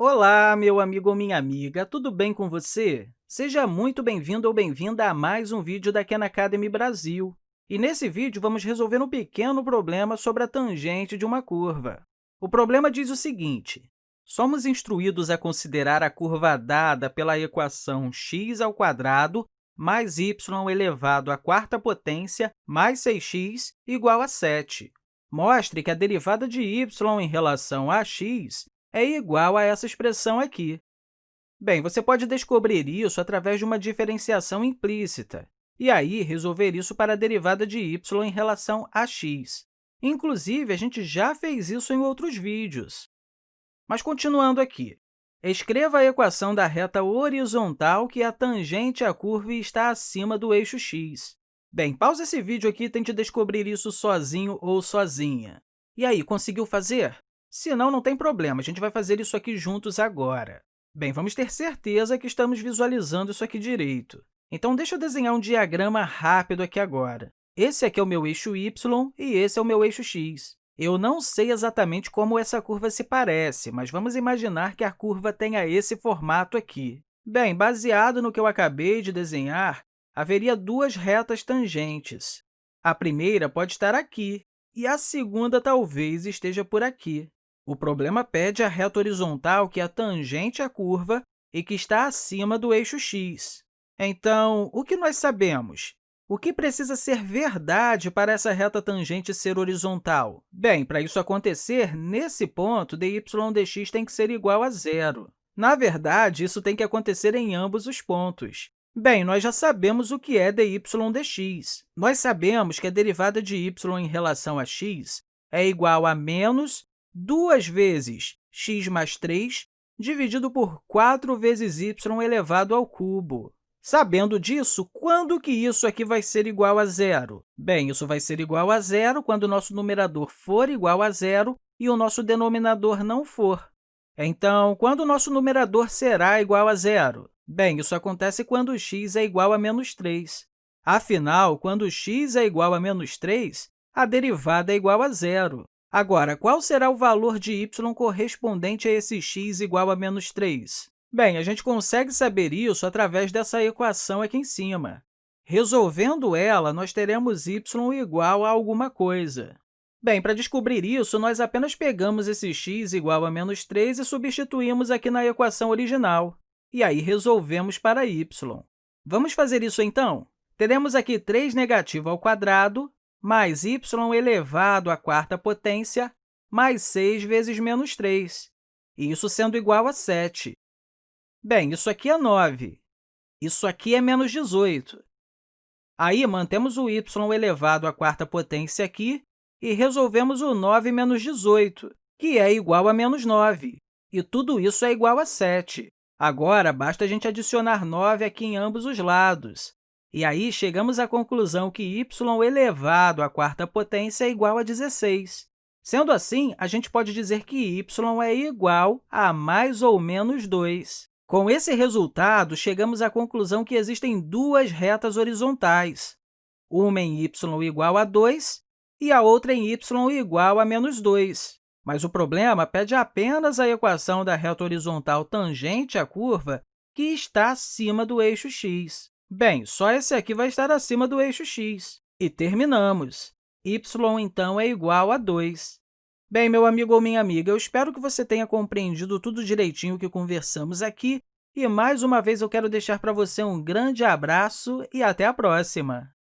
Olá, meu amigo ou minha amiga, tudo bem com você? Seja muito bem-vindo ou bem-vinda a mais um vídeo da Khan Academy Brasil. E nesse vídeo, vamos resolver um pequeno problema sobre a tangente de uma curva. O problema diz o seguinte, somos instruídos a considerar a curva dada pela equação x ao quadrado mais y elevado à quarta potência mais 6x igual a 7. Mostre que a derivada de y em relação a x é igual a essa expressão aqui. Bem, você pode descobrir isso através de uma diferenciação implícita, e aí resolver isso para a derivada de y em relação a x. Inclusive, a gente já fez isso em outros vídeos. Mas, continuando aqui, escreva a equação da reta horizontal que é tangente à curva está acima do eixo x. Bem, pausa esse vídeo aqui e tente descobrir isso sozinho ou sozinha. E aí, conseguiu fazer? Se não, não tem problema, a gente vai fazer isso aqui juntos agora. Bem, vamos ter certeza que estamos visualizando isso aqui direito. Então, deixa eu desenhar um diagrama rápido aqui agora. Esse aqui é o meu eixo y e esse é o meu eixo x. Eu não sei exatamente como essa curva se parece, mas vamos imaginar que a curva tenha esse formato aqui. Bem, baseado no que eu acabei de desenhar, haveria duas retas tangentes. A primeira pode estar aqui, e a segunda talvez esteja por aqui. O problema pede a reta horizontal que é tangente à curva e que está acima do eixo x. Então, o que nós sabemos? O que precisa ser verdade para essa reta tangente ser horizontal? Bem, para isso acontecer, nesse ponto, dy dx tem que ser igual a zero. Na verdade, isso tem que acontecer em ambos os pontos. Bem, nós já sabemos o que é dy dx. Nós sabemos que a derivada de y em relação a x é igual a menos 2 vezes x mais 3 dividido por 4 vezes y elevado ao cubo. Sabendo disso, quando que isso aqui vai ser igual a zero? Bem, isso vai ser igual a zero quando o nosso numerador for igual a zero e o nosso denominador não for. Então, quando o nosso numerador será igual a zero? Bem, isso acontece quando x é igual a menos 3. Afinal, quando x é igual a menos 3, a derivada é igual a zero. Agora, qual será o valor de y correspondente a esse x igual a menos 3? Bem, a gente consegue saber isso através dessa equação aqui em cima. Resolvendo ela, nós teremos y igual a alguma coisa. Bem, para descobrir isso, nós apenas pegamos esse x igual a menos 3 e substituímos aqui na equação original. E aí, resolvemos para y. Vamos fazer isso, então? Teremos aqui 3 negativo ao quadrado mais y elevado à quarta potência mais 6 vezes menos 3, isso sendo igual a 7. Bem, isso aqui é 9. Isso aqui é menos 18. Aí, mantemos o y elevado à quarta potência aqui e resolvemos o 9 menos 18, que é igual a menos 9. E tudo isso é igual a 7. Agora, basta a gente adicionar 9 aqui em ambos os lados. E aí, chegamos à conclusão que y elevado à quarta potência é igual a 16. Sendo assim, a gente pode dizer que y é igual a mais ou menos 2. Com esse resultado, chegamos à conclusão que existem duas retas horizontais, uma em y igual a 2 e a outra em y igual a menos 2. Mas o problema pede apenas a equação da reta horizontal tangente à curva que está acima do eixo x. Bem, só esse aqui vai estar acima do eixo x. E terminamos. y, então, é igual a 2. Bem, meu amigo ou minha amiga, eu espero que você tenha compreendido tudo direitinho que conversamos aqui. E, mais uma vez, eu quero deixar para você um grande abraço e até a próxima!